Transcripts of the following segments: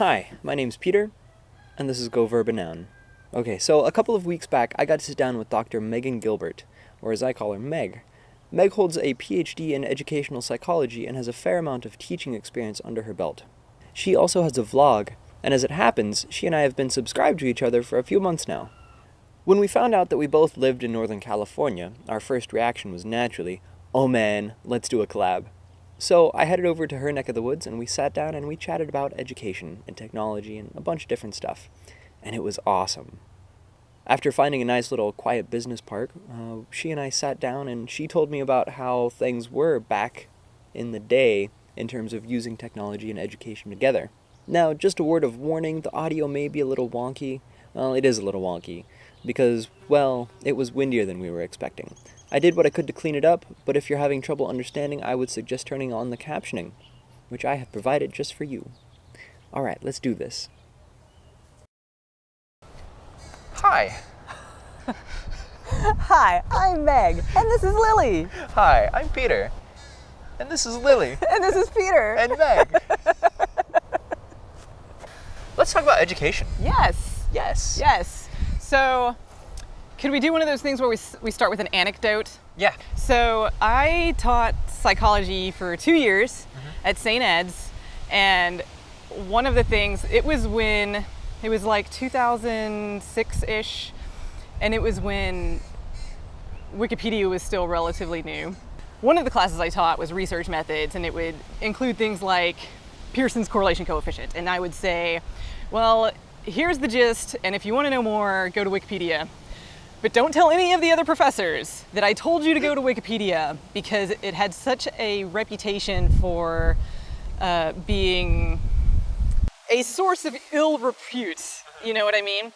Hi, my name's Peter, and this is Go Verb Noun. Okay, so a couple of weeks back, I got to sit down with Dr. Megan Gilbert, or as I call her, Meg. Meg holds a PhD in educational psychology and has a fair amount of teaching experience under her belt. She also has a vlog, and as it happens, she and I have been subscribed to each other for a few months now. When we found out that we both lived in Northern California, our first reaction was naturally, oh man, let's do a collab. So I headed over to her neck of the woods and we sat down and we chatted about education and technology and a bunch of different stuff. And it was awesome. After finding a nice little quiet business park, uh, she and I sat down and she told me about how things were back in the day in terms of using technology and education together. Now, just a word of warning the audio may be a little wonky. Well, it is a little wonky because, well, it was windier than we were expecting. I did what I could to clean it up, but if you're having trouble understanding, I would suggest turning on the captioning, which I have provided just for you. Alright, let's do this. Hi. Hi, I'm Meg, and this is Lily. Hi, I'm Peter. And this is Lily. And this is Peter. and Meg. let's talk about education. yes. Yes. Yes. So, could we do one of those things where we, we start with an anecdote? Yeah. So, I taught psychology for two years mm-hmm. at St. Ed's, and one of the things, it was when, it was like 2006 ish, and it was when Wikipedia was still relatively new. One of the classes I taught was research methods, and it would include things like Pearson's correlation coefficient. And I would say, well, here's the gist, and if you want to know more, go to Wikipedia. But don't tell any of the other professors that I told you to go to Wikipedia because it had such a reputation for uh, being a source of ill repute. You know what I mean?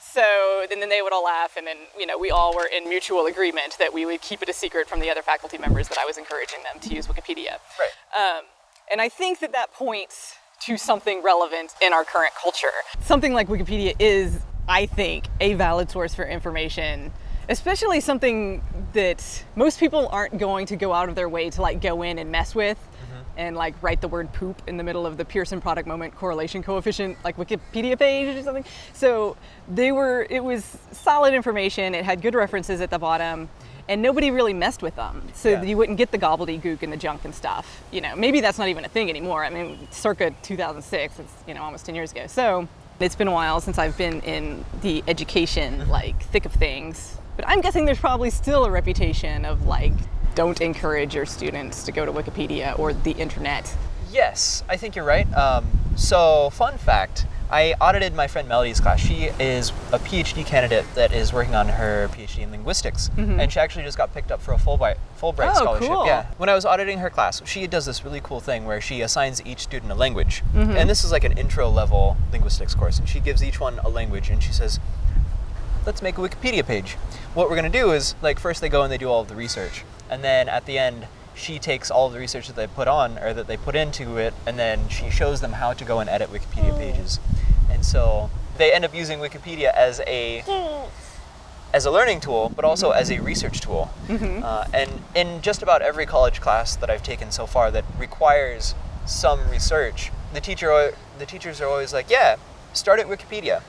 So and then they would all laugh, and then you know we all were in mutual agreement that we would keep it a secret from the other faculty members that I was encouraging them to use Wikipedia. Right. Um, and I think that that points to something relevant in our current culture. Something like Wikipedia is, I think, a valid source for information, especially something that most people aren't going to go out of their way to like go in and mess with mm-hmm. and like write the word poop in the middle of the Pearson product moment correlation coefficient like Wikipedia page or something. So they were it was solid information. It had good references at the bottom mm-hmm. and nobody really messed with them. So Yeah. you wouldn't get the gobbledygook and the junk and stuff. You know, maybe that's not even a thing anymore. I mean, circa 2006, it's, you know, almost 10 years ago. So it's been a while since I've been in the education like thick of things. But I'm guessing there's probably still a reputation of like don't encourage your students to go to Wikipedia or the internet. Yes, I think you're right. Um, so, fun fact I audited my friend Melody's class. She is a PhD candidate that is working on her PhD in linguistics, mm-hmm. and she actually just got picked up for a Fulbright, Fulbright Oh, scholarship. cool. Yeah. When I was auditing her class, she does this really cool thing where she assigns each student a language. Mm-hmm. And this is like an intro level linguistics course, and she gives each one a language, and she says, let's make a Wikipedia page. What we're going to do is, like, first they go and they do all of the research, and then at the end, she takes all the research that they put on or that they put into it, and then she shows them how to go and edit Wikipedia pages. And so they end up using Wikipedia as a as a learning tool, but also as a research tool. Uh, and in just about every college class that I've taken so far that requires some research, the teacher the teachers are always like, "Yeah, start at Wikipedia.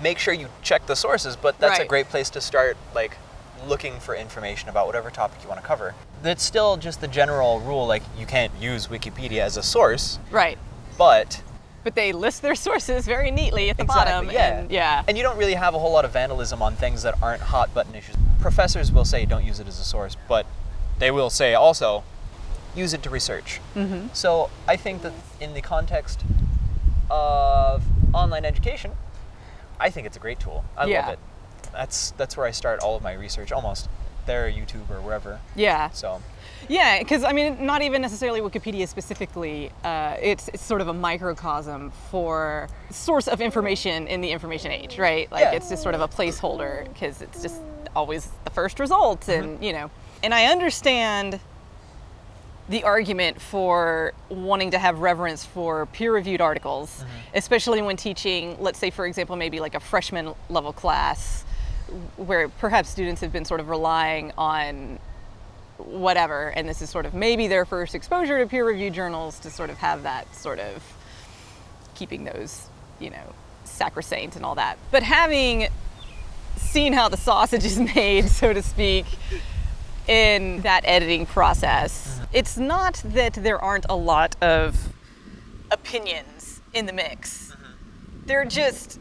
Make sure you check the sources, but that's a great place to start like looking for information about whatever topic you want to cover." That's still just the general rule like you can't use Wikipedia as a source, Right. but But they list their sources very neatly at the Exactly, bottom. yeah. And, yeah. And you don't really have a whole lot of vandalism on things that aren't hot button issues. Professors will say don't use it as a source, but they will say also use it to research. Mm-hmm. So I think that in the context of online education, I think it's a great tool. I Yeah. love it. That's that's where I start all of my research almost. There, YouTube or wherever. yeah. So Yeah, because I mean, not even necessarily Wikipedia specifically. Uh, it's, it's sort of a microcosm for source of information in the information age, right? Like Yeah. it's just sort of a placeholder because it's just always the first result, and you know. And I understand the argument for wanting to have reverence for peer-reviewed articles, especially when teaching, let's say, for example, maybe like a freshman level class, where perhaps students have been sort of relying on whatever, and this is sort of maybe their first exposure to peer-reviewed journals to sort of have that sort of keeping those, you know, sacrosanct and all that. But having seen how the sausage is made, so to speak, in that editing process, it's not that there aren't a lot of opinions in the mix. Mm-hmm. They're just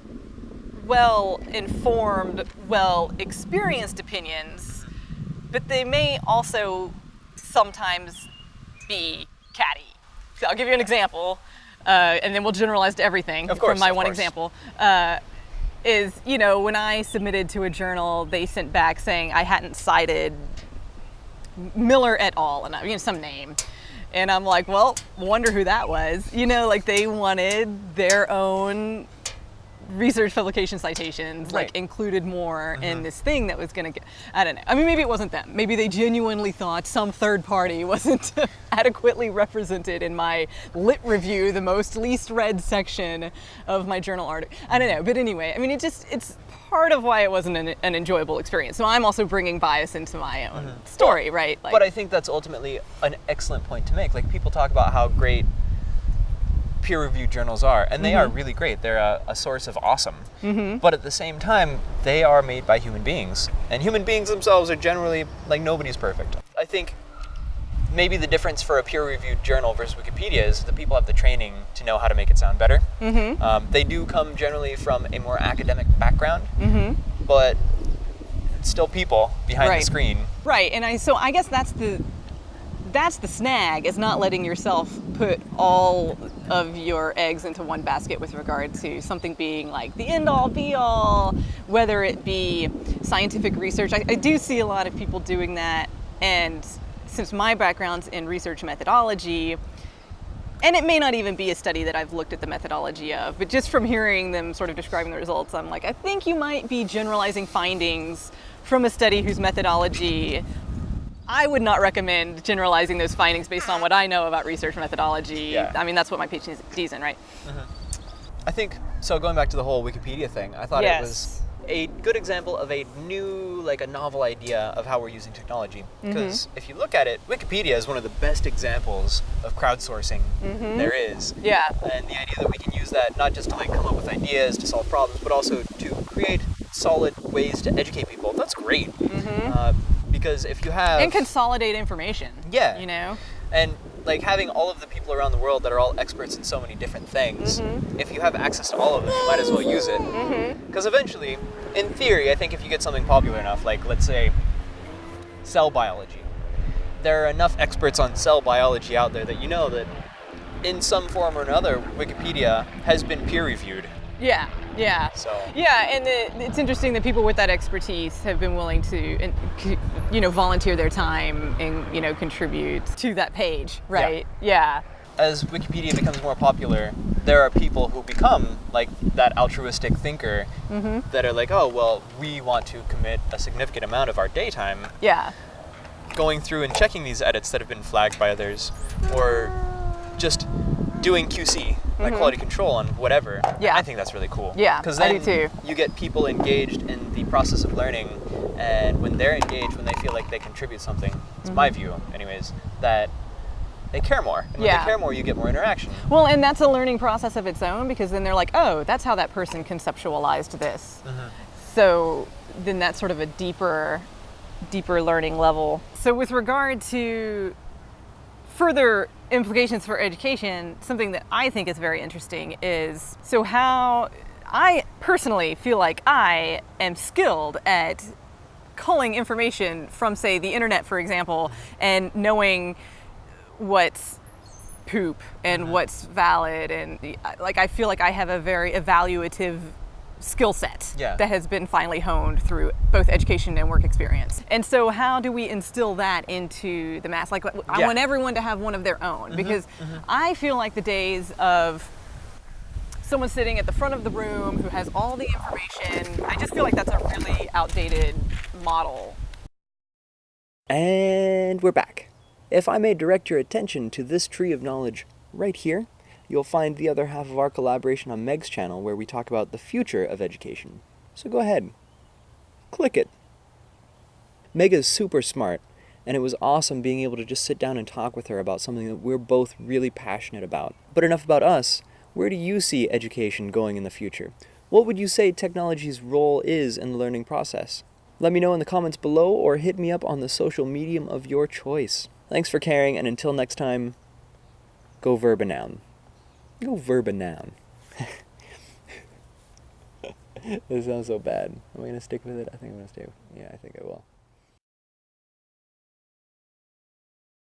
well informed, well experienced opinions, but they may also sometimes be catty. So I'll give you an example, uh, and then we'll generalize to everything Of course, from my one course. example. Uh, is you know when I submitted to a journal, they sent back saying I hadn't cited Miller et al. and I- you know some name, and I'm like, well, wonder who that was. You know, like they wanted their own research publication citations Right. like included more in uh-huh. this thing that was going to get i don't know. I mean maybe it wasn't them. Maybe they genuinely thought some third party wasn't adequately represented in my lit review the most least read section of my journal article i don't know. But anyway i mean it just it's part of why it wasn't an, an enjoyable experience. So i'm also bringing bias into my own uh-huh. story right? Like, But I think that's ultimately an excellent point to make. Like people talk about how great peer-reviewed journals are, and they are Mm-hmm. really great. They're a, a source of awesome. Mm-hmm. But at the same time, they are made by human beings, and human beings themselves are generally like nobody's perfect. I think maybe the difference for a peer-reviewed journal versus Wikipedia is that people have the training to know how to make it sound better. Mm-hmm. Um, they do come generally from a more academic background, mm-hmm. but it's still people behind Right. the screen. Right, and I so I guess that's the that's the snag is not letting yourself put all of your eggs into one basket with regard to something being like the end all be all, whether it be scientific research. I, I do see a lot of people doing that, and since my background's in research methodology, and it may not even be a study that I've looked at the methodology of, but just from hearing them sort of describing the results, I'm like, I think you might be generalizing findings from a study whose methodology I would not recommend generalizing those findings based on what I know about research methodology. Yeah. I mean, that's what my PhD's in, right? Uh-huh. I think so. Going back to the whole Wikipedia thing, I thought Yes. it was a good example of a new, like a novel idea of how we're using technology. Mm-hmm. Because if you look at it, Wikipedia is one of the best examples of crowdsourcing mm-hmm. there is. Yeah. And the idea that we can use that not just to like come up with ideas to solve problems, but also to create solid ways to educate people. That's great. Mm-hmm. Uh, because if you have And consolidate information. Yeah. You know? and like having all of the people around the world that are all experts in so many different things mm-hmm. if you have access to all of them you might as well use it mm-hmm. because eventually in theory i think if you get something popular enough like let's say cell biology there are enough experts on cell biology out there that you know that in some form or another wikipedia has been peer reviewed Yeah. Yeah. So- Yeah, and it, it's interesting that people with that expertise have been willing to, you know, volunteer their time and you know contribute to that page, right? Yeah. as wikipedia becomes more popular there are people who become like that altruistic thinker mm-hmm. that are like oh well we want to commit a significant amount of our daytime Yeah. going through and checking these edits that have been flagged by others, or just doing QC, like quality control on whatever. Mm-hmm. Yeah. I think that's really cool. Yeah, because then you get people engaged in the process of learning, and when they're engaged, when they feel like they contribute something, it's my view, anyways, that they care more. And when Mm-hmm. Yeah. they care more, you get more interaction. Well, and that's a learning process of its own because then they're like, oh, that's how that person conceptualized this. So then that's sort of a deeper, deeper learning level. So with regard to further implications for education, something that I think is very interesting is so how I personally feel like I am skilled at culling information from, say, the internet, for example, and knowing what's poop and mm-hmm. what's valid and like I feel like I have a very evaluative skill set Yeah. that has been finally honed through both education and work experience. And so how do we instill that into the mass like I Yeah. Want everyone to have one of their own mm-hmm, because mm-hmm. I feel like the days of someone sitting at the front of the room who has all the information, I just feel like that's a really outdated model. And we're back. If I may direct your attention to this tree of knowledge right here, you'll find the other half of our collaboration on Meg's channel where we talk about the future of education. So go ahead, click it. Meg is super smart, and it was awesome being able to just sit down and talk with her about something that we're both really passionate about. But enough about us, where do you see education going in the future? What would you say technology's role is in the learning process? Let me know in the comments below or hit me up on the social medium of your choice. Thanks for caring, and until next time, go verb a noun. Little verb a noun. this sounds so bad. Am I gonna stick with it? I think I'm gonna stay. With, yeah, I think I will.